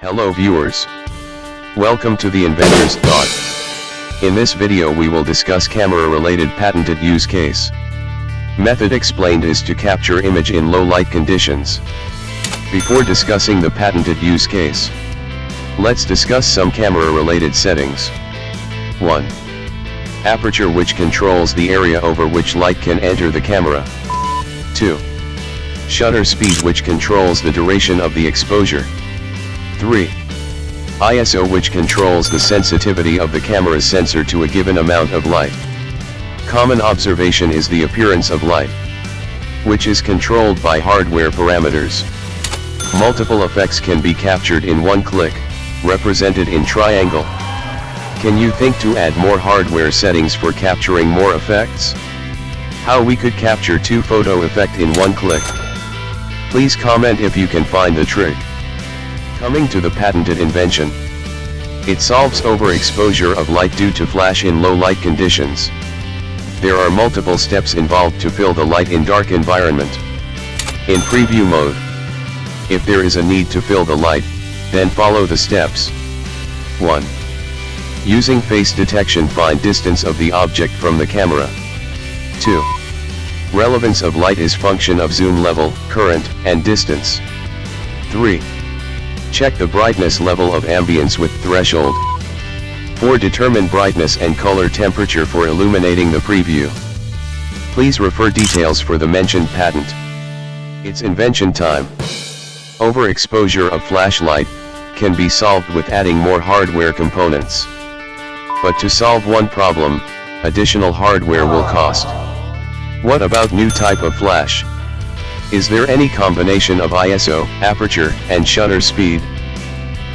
Hello viewers. Welcome to the Inventor's Thought. In this video we will discuss camera related patented use case. Method explained is to capture image in low light conditions. Before discussing the patented use case, let's discuss some camera related settings. 1. Aperture which controls the area over which light can enter the camera. 2. Shutter speed which controls the duration of the exposure. 3. ISO which controls the sensitivity of the camera's sensor to a given amount of light. Common observation is the appearance of light, which is controlled by hardware parameters. Multiple effects can be captured in one click, represented in triangle. Can you think to add more hardware settings for capturing more effects? How we could capture two photo effect in one click? Please comment if you can find the trick. Coming to the patented invention. It solves overexposure of light due to flash in low light conditions. There are multiple steps involved to fill the light in dark environment. In preview mode. If there is a need to fill the light, then follow the steps. 1. Using face detection find distance of the object from the camera. 2. Relevance of light is function of zoom level, current, and distance. 3. Check the brightness level of ambience with threshold. 4. Determine brightness and color temperature for illuminating the preview. Please refer details for the mentioned patent. It's invention time. Overexposure of flashlight can be solved with adding more hardware components. But to solve one problem, additional hardware will cost. What about new type of flash? Is there any combination of ISO, aperture, and shutter speed?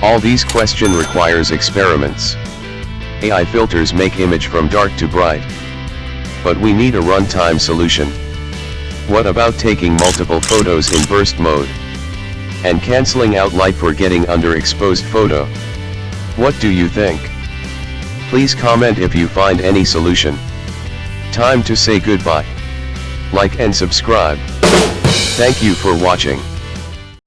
All these question requires experiments. AI filters make image from dark to bright. But we need a runtime solution. What about taking multiple photos in burst mode? And cancelling out light for getting underexposed photo? What do you think? Please comment if you find any solution. Time to say goodbye. Like and subscribe. Thank you for watching.